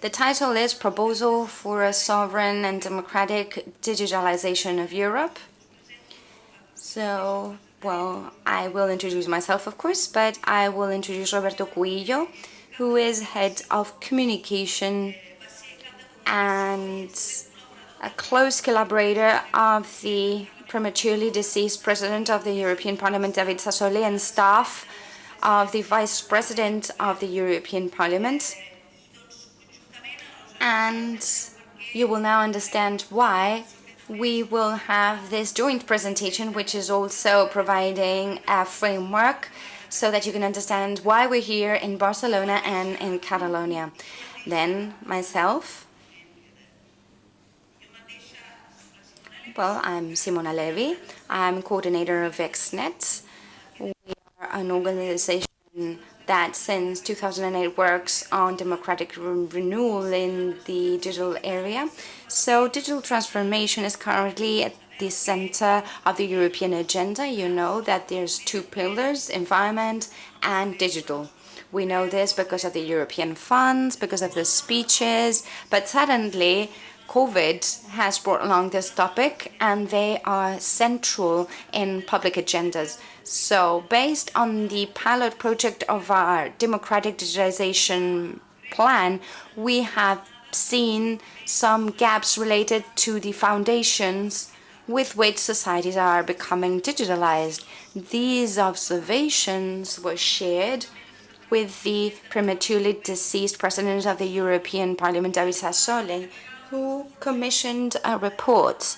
The title is Proposal for a Sovereign and Democratic Digitalization of Europe. So, well, I will introduce myself, of course, but I will introduce Roberto Cuillo, who is head of communication and a close collaborator of the prematurely deceased President of the European Parliament, David Sassoli, and staff of the Vice President of the European Parliament. And you will now understand why we will have this joint presentation, which is also providing a framework so that you can understand why we're here in Barcelona and in Catalonia. Then myself, Well, I'm Simona Levi. I'm coordinator of XNet. We are an organization that since 2008 works on democratic re renewal in the digital area. So digital transformation is currently at the center of the European agenda. You know that there's two pillars, environment and digital. We know this because of the European funds, because of the speeches, but suddenly COVID has brought along this topic and they are central in public agendas. So based on the pilot project of our democratic digitization plan, we have seen some gaps related to the foundations with which societies are becoming digitalized. These observations were shared with the prematurely deceased President of the European Parliament, David Sassoli, who commissioned a report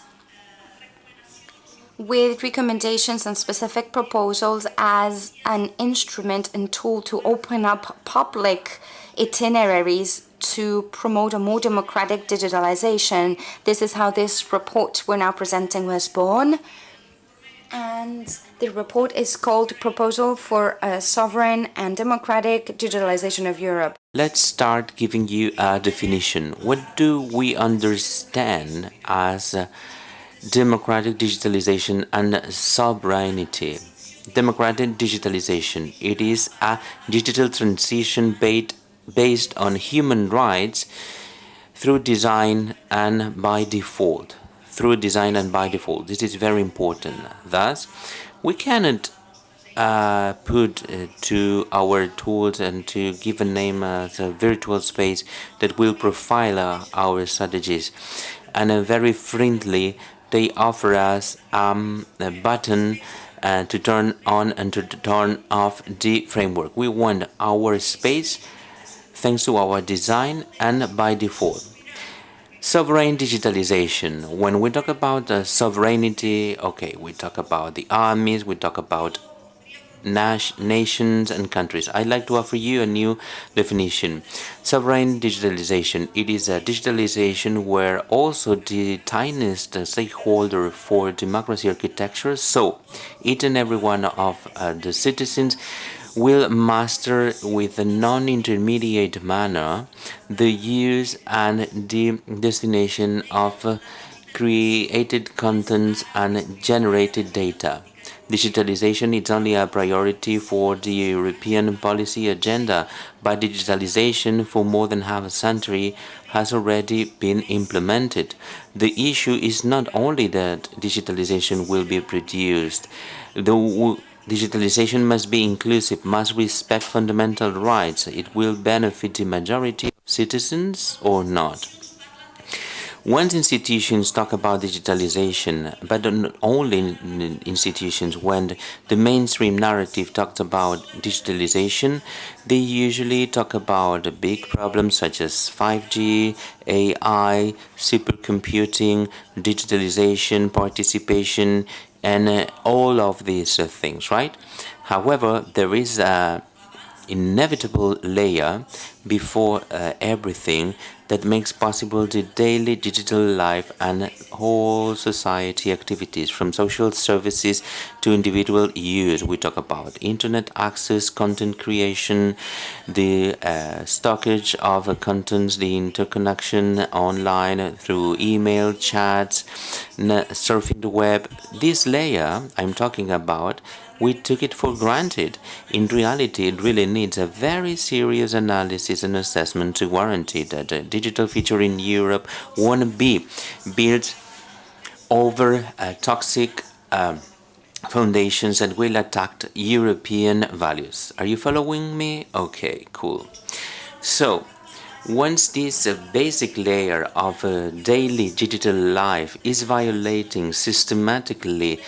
with recommendations and specific proposals as an instrument and tool to open up public itineraries to promote a more democratic digitalization. This is how this report we're now presenting was born and the report is called Proposal for a Sovereign and Democratic Digitalization of Europe. Let's start giving you a definition. What do we understand as democratic digitalization and sovereignty? Democratic digitalization, it is a digital transition based on human rights through design and by default through design and by default. This is very important. Thus, we cannot uh, put uh, to our tools and to give a name as a virtual space that will profile our strategies. And a very friendly, they offer us um, a button uh, to turn on and to turn off the framework. We want our space thanks to our design and by default. Sovereign digitalization. When we talk about uh, sovereignty, okay, we talk about the armies, we talk about nations and countries. I'd like to offer you a new definition. Sovereign digitalization. It is a digitalization where also the tiniest stakeholder for democracy architecture, so each and every one of uh, the citizens will master with a non-intermediate manner the use and the destination of created contents and generated data. Digitalization is only a priority for the European policy agenda, but digitalization for more than half a century has already been implemented. The issue is not only that digitalization will be produced, the Digitalization must be inclusive, must respect fundamental rights. It will benefit the majority of citizens or not. Once institutions talk about digitalization, but not only institutions, when the mainstream narrative talks about digitalization, they usually talk about big problems such as 5G, AI, supercomputing, digitalization, participation, and uh, all of these uh, things, right? However, there is a inevitable layer before uh, everything that makes possible the daily digital life and whole society activities from social services to individual use. We talk about internet access, content creation, the uh, stockage of uh, contents, the interconnection online through email, chats, surfing the web. This layer I'm talking about we took it for granted. In reality, it really needs a very serious analysis and assessment to guarantee that a digital future in Europe won't be built over uh, toxic uh, foundations that will attack European values. Are you following me? Okay, cool. So, once this uh, basic layer of a daily digital life is violating systematically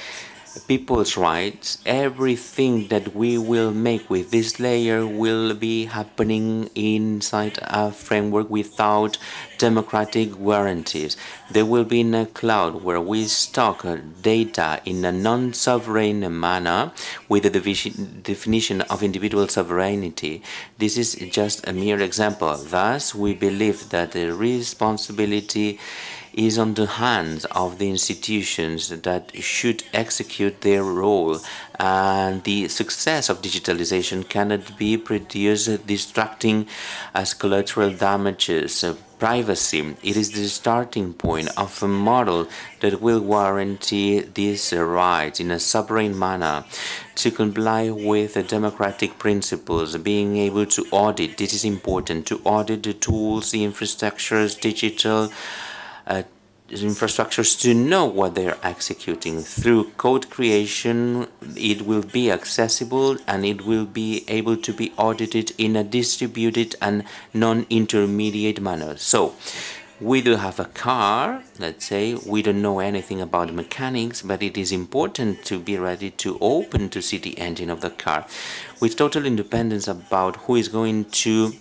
people's rights, everything that we will make with this layer will be happening inside a framework without democratic guarantees. They will be in a cloud where we stock data in a non-sovereign manner with the definition of individual sovereignty. This is just a mere example. Thus, we believe that the responsibility is on the hands of the institutions that should execute their role and the success of digitalization cannot be produced distracting as collateral damages privacy. It is the starting point of a model that will guarantee these rights in a sovereign manner to comply with democratic principles, being able to audit. This is important to audit the tools, the infrastructures, digital Uh, infrastructures to know what they're executing. Through code creation, it will be accessible and it will be able to be audited in a distributed and non-intermediate manner. So, we do have a car, let's say, we don't know anything about mechanics, but it is important to be ready to open to see the engine of the car with total independence about who is going to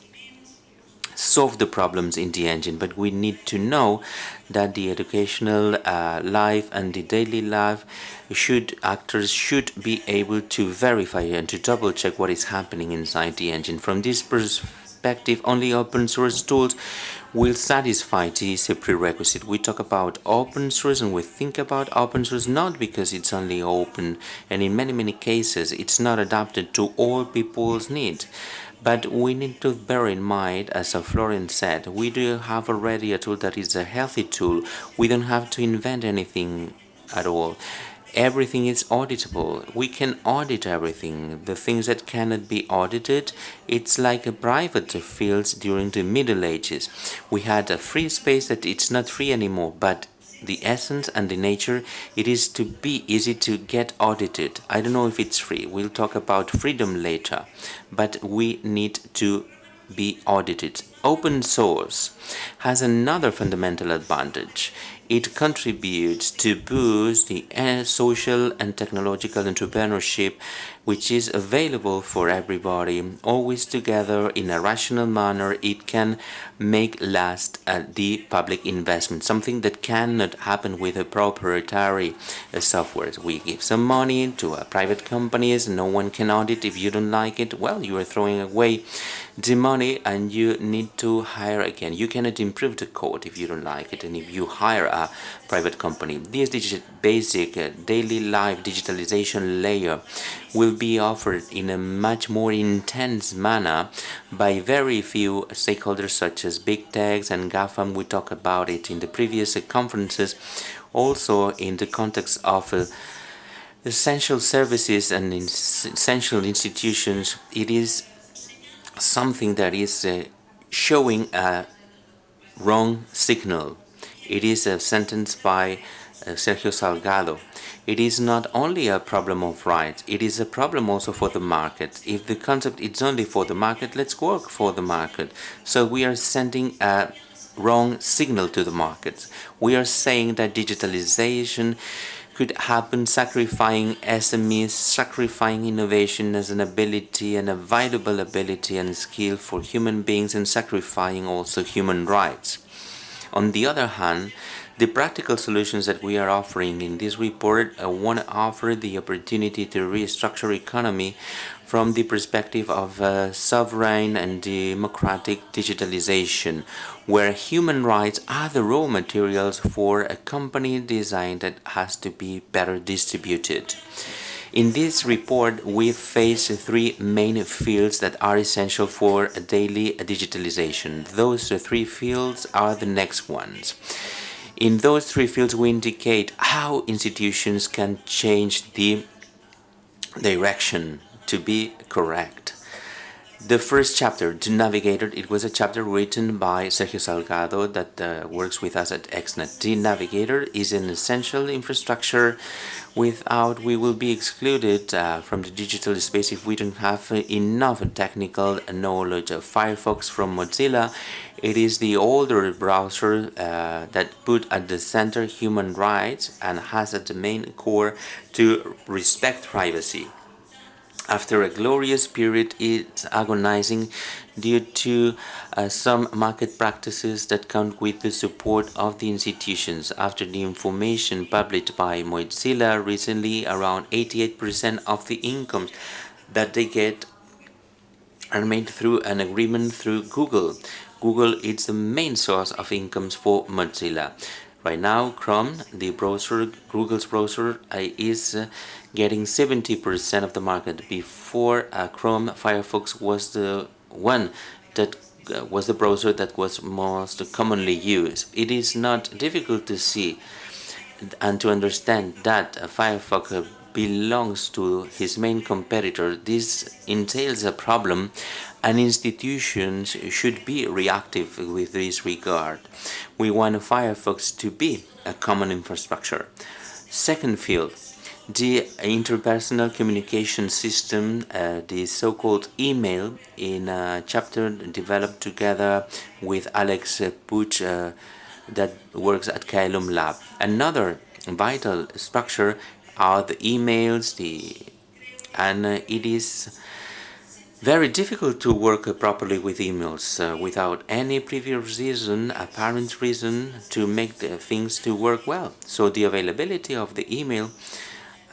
solve the problems in the engine but we need to know that the educational uh, life and the daily life should actors should be able to verify and to double check what is happening inside the engine. From this perspective only open source tools will satisfy this uh, prerequisite. We talk about open source and we think about open source not because it's only open and in many many cases it's not adapted to all people's needs but we need to bear in mind, as uh, Florence said, we do have already a tool that is a healthy tool. We don't have to invent anything at all. Everything is auditable. We can audit everything. The things that cannot be audited, it's like a private fields during the Middle Ages. We had a free space that it's not free anymore, but the essence and the nature it is to be easy to get audited i don't know if it's free we'll talk about freedom later but we need to be audited. Open source has another fundamental advantage. It contributes to boost the uh, social and technological entrepreneurship which is available for everybody, always together in a rational manner, it can make last uh, the public investment, something that cannot happen with a proprietary uh, software. We give some money to uh, private companies, no one can audit. If you don't like it, well, you are throwing away the money and you need to hire again. You cannot improve the code if you don't like it and if you hire a private company. This basic uh, daily life digitalization layer will be offered in a much more intense manner by very few stakeholders such as big techs and GAFAM. We talked about it in the previous conferences, also in the context of uh, essential services and essential institutions. It is something that is uh, showing a wrong signal. It is a sentence by uh, Sergio Salgado. It is not only a problem of rights, it is a problem also for the market. If the concept is only for the market, let's work for the market. So we are sending a wrong signal to the markets. We are saying that digitalization could happen sacrificing SMEs, sacrificing innovation as an ability and a valuable ability and skill for human beings and sacrificing also human rights. On the other hand, the practical solutions that we are offering in this report uh, want to offer the opportunity to restructure economy from the perspective of uh, sovereign and democratic digitalization, where human rights are the raw materials for a company design that has to be better distributed. In this report, we face three main fields that are essential for daily digitalization. Those three fields are the next ones. In those three fields, we indicate how institutions can change the direction to be correct. The first chapter, The Navigator, it was a chapter written by Sergio Salgado that uh, works with us at XNet. The Navigator is an essential infrastructure without we will be excluded uh, from the digital space if we don't have enough technical knowledge of Firefox from Mozilla. It is the older browser uh, that put at the center human rights and has at the main core to respect privacy. After a glorious period, it's agonizing due to uh, some market practices that count with the support of the institutions. After the information published by Mozilla recently, around 88% of the incomes that they get are made through an agreement through Google. Google is the main source of incomes for Mozilla. Right now, Chrome, the browser, Google's browser, uh, is uh, getting 70% of the market. Before uh, Chrome, Firefox was the one that was the browser that was most commonly used. It is not difficult to see and to understand that Firefox belongs to his main competitor. This entails a problem and institutions should be reactive with this regard. We want Firefox to be a common infrastructure. Second field, the interpersonal communication system, uh, the so-called email, in a chapter developed together with Alex Puig uh, that works at Caelum Lab. Another vital structure are the emails, the and uh, it is very difficult to work properly with emails uh, without any previous reason, apparent reason to make the things to work well. So the availability of the email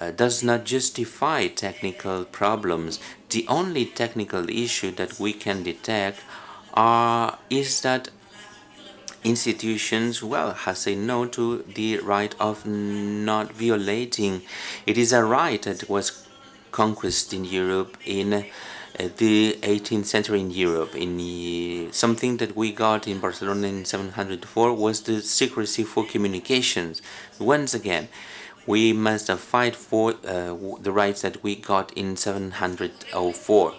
uh, does not justify technical problems. The only technical issue that we can detect are, is that institutions, well, has said no to the right of not violating. It is a right that was conquered in Europe in the 18th century in Europe. In something that we got in Barcelona in 704 was the secrecy for communications. Once again, we must fight for uh, the rights that we got in 704.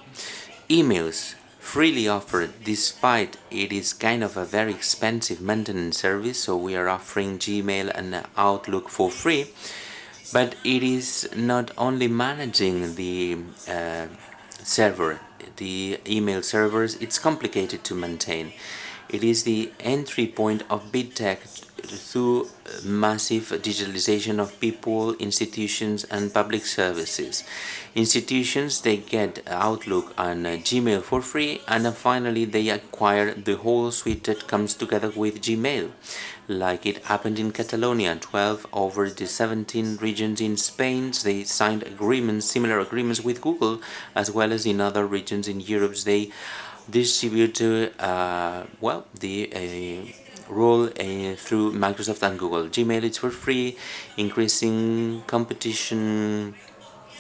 Emails freely offered despite it is kind of a very expensive maintenance service so we are offering Gmail and Outlook for free but it is not only managing the uh, server, the email servers, it's complicated to maintain. It is the entry point of big tech through massive digitalization of people, institutions and public services. Institutions, they get Outlook and Gmail for free and finally they acquire the whole suite that comes together with Gmail like it happened in Catalonia, 12 over the 17 regions in Spain, they signed agreements, similar agreements with Google, as well as in other regions in Europe, they distribute, uh, well, the uh, role uh, through Microsoft and Google. Gmail is for free, increasing competition,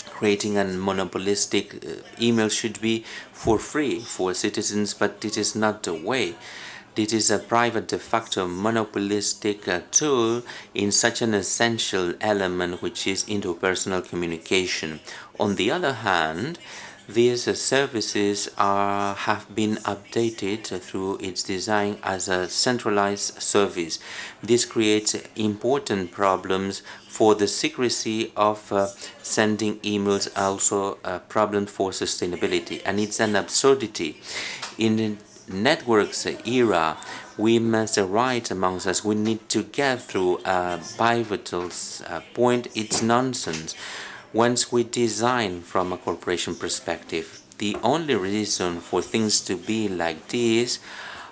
creating a monopolistic uh, email should be for free for citizens, but it is not the way. It is a private de facto monopolistic uh, tool in such an essential element which is interpersonal communication. On the other hand, these services are, have been updated through its design as a centralized service. This creates important problems for the secrecy of uh, sending emails, also a problem for sustainability, and it's an absurdity. In the networks era, we must write amongst us. We need to get through a pivotal uh, point. It's nonsense. Once we design from a corporation perspective, the only reason for things to be like this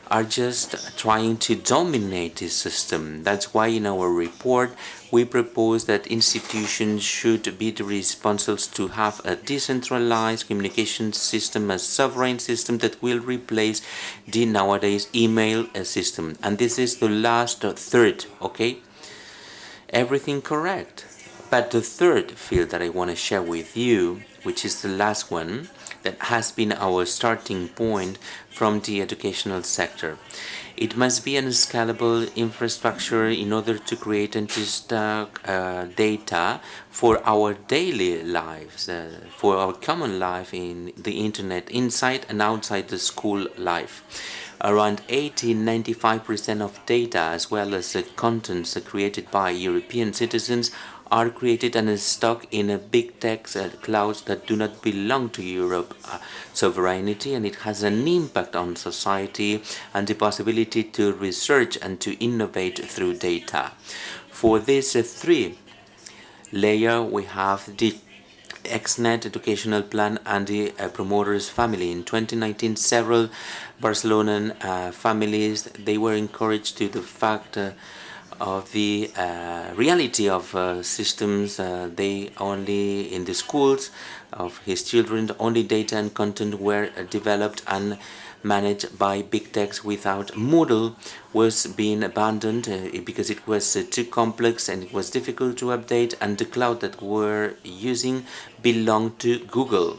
are just trying to dominate the system. That's why in our report we propose that institutions should be the responsible to have a decentralized communication system, a sovereign system that will replace the nowadays email system. And this is the last third, okay? Everything correct. But the third field that I want to share with you, which is the last one, that has been our starting point from the educational sector. It must be an scalable infrastructure in order to create and to stock uh, data for our daily lives, uh, for our common life in the internet, inside and outside the school life. Around 80-95% of data as well as the contents created by European citizens are created and stored in a big tech uh, clouds that do not belong to Europe uh, sovereignty and it has an impact on society and the possibility to research and to innovate through data. For these uh, three layer we have the XNet educational plan and the uh, promoters family. In 2019, several Barcelonan uh, families, they were encouraged to the fact uh, of the uh, reality of uh, systems uh, they only in the schools of his children only data and content were developed and managed by big techs without Moodle was being abandoned uh, because it was uh, too complex and it was difficult to update and the cloud that we're using belonged to Google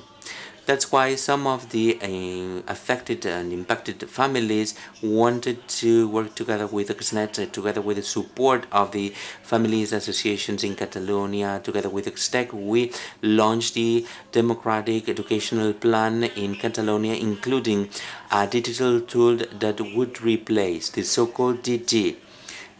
that's why some of the uh, affected and impacted families wanted to work together with XNet, uh, together with the support of the families associations in Catalonia, together with XTEC, we launched the democratic educational plan in Catalonia, including a digital tool that would replace the so-called DD,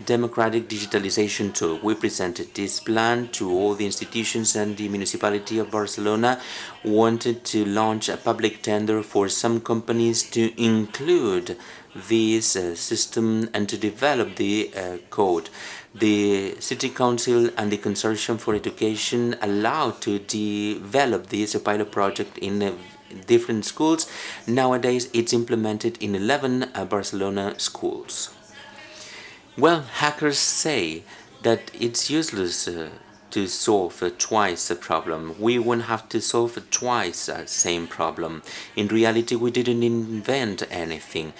democratic digitalization tool. We presented this plan to all the institutions and the municipality of Barcelona wanted to launch a public tender for some companies to include this uh, system and to develop the uh, code. The City Council and the Consortium for Education allowed to develop this pilot project in uh, different schools. Nowadays, it's implemented in 11 uh, Barcelona schools. Well, hackers say that it's useless uh, to solve uh, twice a problem. We won't have to solve twice the same problem. In reality, we didn't invent anything.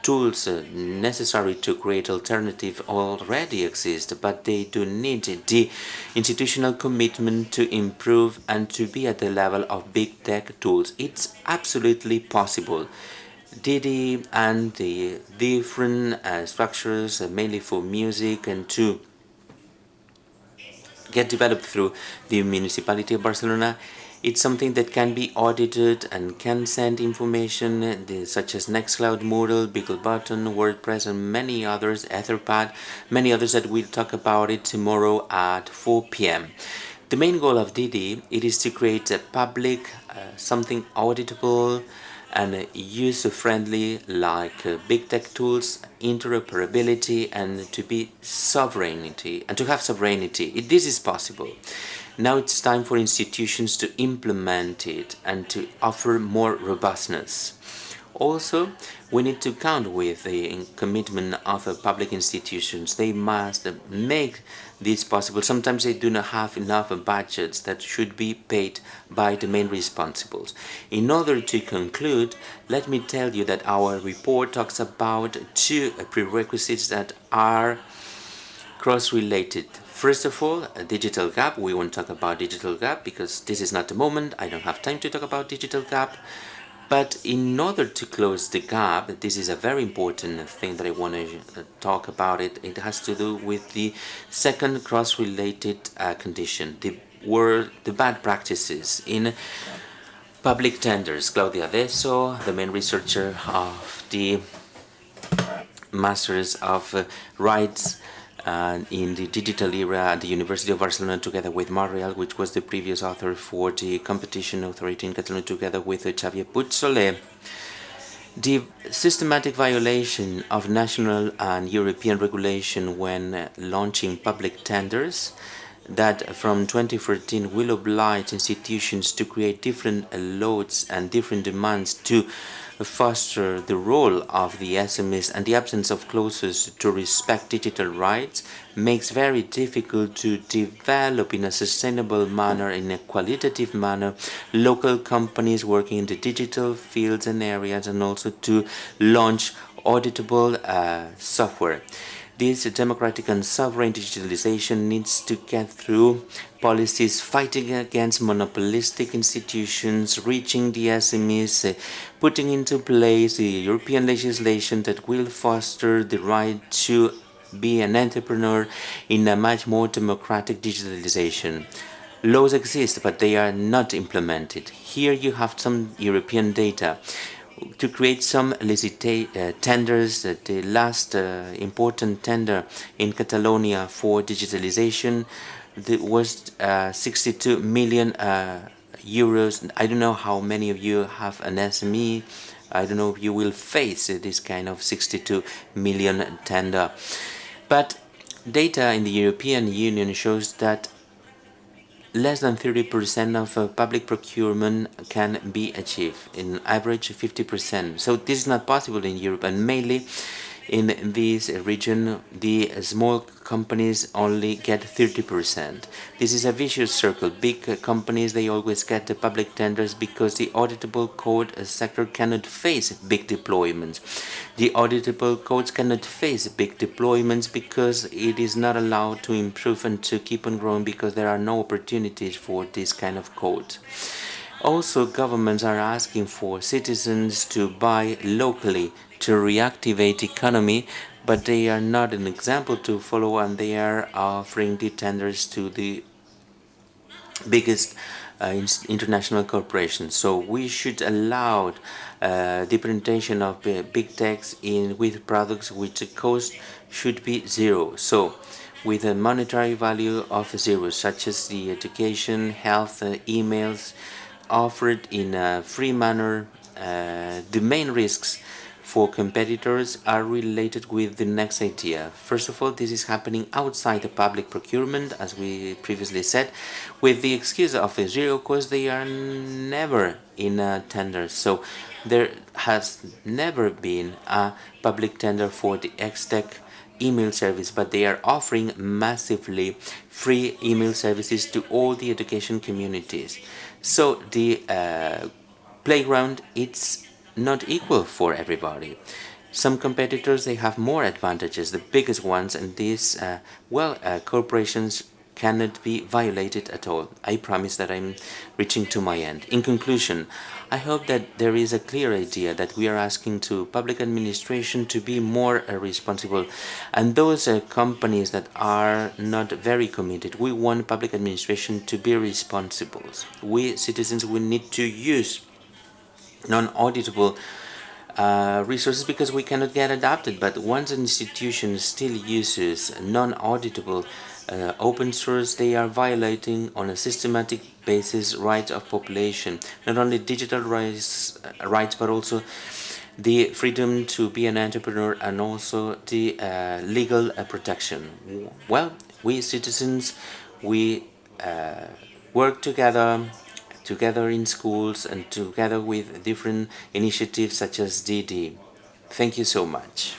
Tools uh, necessary to create alternative already exist, but they do need the institutional commitment to improve and to be at the level of big tech tools. It's absolutely possible. DD and the different uh, structures, uh, mainly for music and to get developed through the municipality of Barcelona. It's something that can be audited and can send information uh, such as Nextcloud, Moodle, BigBlueButton, WordPress and many others, Etherpad, many others that we'll talk about it tomorrow at 4 p.m. The main goal of DD it is to create a public, uh, something auditable, and user-friendly like uh, big tech tools, interoperability and to be sovereignty and to have sovereignty. It, this is possible. Now it's time for institutions to implement it and to offer more robustness. Also, we need to count with the commitment of uh, public institutions. They must make this possible. Sometimes they do not have enough budgets that should be paid by the main responsibles. In order to conclude, let me tell you that our report talks about two prerequisites that are cross-related. First of all, a digital gap. We won't talk about digital gap because this is not the moment. I don't have time to talk about digital gap. But in order to close the gap, this is a very important thing that I want to uh, talk about it. It has to do with the second cross-related uh, condition, the word, the bad practices in public tenders. Claudia Deso, the main researcher of the Masters of Rights uh, in the digital era at the University of Barcelona together with Marial, which was the previous author for the competition authority in Catalonia together with uh, Xavier Puig-Soler. The systematic violation of national and European regulation when uh, launching public tenders that from 2014 will oblige institutions to create different loads and different demands to foster the role of the SMEs and the absence of clauses to respect digital rights makes very difficult to develop in a sustainable manner, in a qualitative manner, local companies working in the digital fields and areas and also to launch auditable uh, software. This democratic and sovereign digitalization needs to get through policies fighting against monopolistic institutions, reaching the SMEs, putting into place the European legislation that will foster the right to be an entrepreneur in a much more democratic digitalization. Laws exist, but they are not implemented. Here you have some European data to create some uh, tenders. Uh, the last uh, important tender in Catalonia for digitalization was uh, 62 million uh, euros. I don't know how many of you have an SME. I don't know if you will face this kind of 62 million tender. But data in the European Union shows that less than 30% of uh, public procurement can be achieved, in average 50%. So this is not possible in Europe and mainly in this region the small companies only get 30%. This is a vicious circle. Big companies, they always get the public tenders because the auditable code sector cannot face big deployments. The auditable codes cannot face big deployments because it is not allowed to improve and to keep on growing because there are no opportunities for this kind of code. Also, governments are asking for citizens to buy locally to reactivate economy, but they are not an example to follow and they are offering the tenders to the biggest uh, international corporations. So we should allow uh, the implementation of big techs in with products which the cost should be zero. So with a monetary value of zero, such as the education, health, uh, emails offered in a free manner. Uh, the main risks for competitors are related with the next idea. First of all, this is happening outside the public procurement, as we previously said, with the excuse of a zero cost, they are never in a tender. So there has never been a public tender for the XTEC email service, but they are offering massively free email services to all the education communities. So the uh, playground, it's not equal for everybody. Some competitors, they have more advantages, the biggest ones, and these, uh, well, uh, corporations cannot be violated at all. I promise that I'm reaching to my end. In conclusion, I hope that there is a clear idea that we are asking to public administration to be more uh, responsible and those uh, companies that are not very committed, we want public administration to be responsible. We citizens, we need to use non-auditable uh, resources because we cannot get adapted. But once an institution still uses non-auditable uh, open source, they are violating on a systematic basis rights of population, not only digital rights, uh, rights but also the freedom to be an entrepreneur and also the uh, legal uh, protection. Well, we citizens, we uh, work together together in schools and together with different initiatives such as DD. Thank you so much.